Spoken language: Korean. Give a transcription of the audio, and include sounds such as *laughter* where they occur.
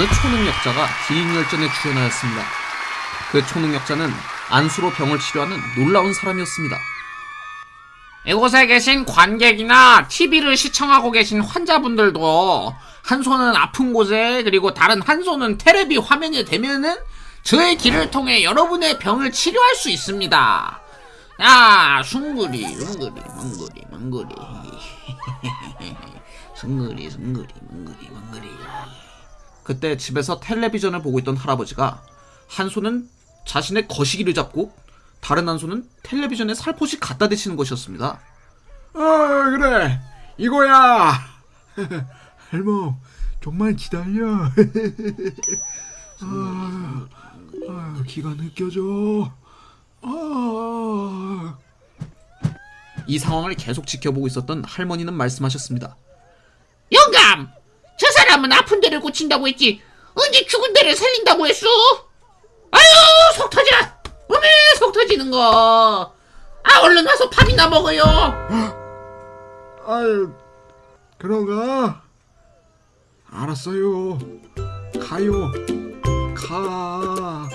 초능력자가 기인열전에 출연하였습니다. 그 초능력자는 안수로 병을 치료하는 놀라운 사람이었습니다. 이곳에 계신 관객이나 TV를 시청하고 계신 환자분들도 한 손은 아픈 곳에 그리고 다른 한 손은 테레비 화면에 대면은 저의 길을 통해 여러분의 병을 치료할 수 있습니다. 야, 숭구리, 숭구리, 멍구리, 멍구리. 숭구리, 숭구리, 멍구리, 멍구리. 그때 집에서 텔레비전을 보고 있던 할아버지가 한 손은 자신의 거시기를 잡고 다른 한 손은 텔레비전에 살포시 갖다 대시는 것이었습니다. 어 그래 이거야 *laughs* 할멈 좀만 기다려 *laughs* 아, 아, 기가 느껴져 아, 이 상황을 계속 지켜보고 있었던 할머니는 말씀하셨습니다. 영감! 저 사람은 아픈 데를 고친다고 했지 언제 죽은 데를 살린다고 했어? 아유 속 터져! 어메 속 터지는 거! 아 얼른 와서 밥이나 먹어요! 아유 그런가 알았어요 가요 가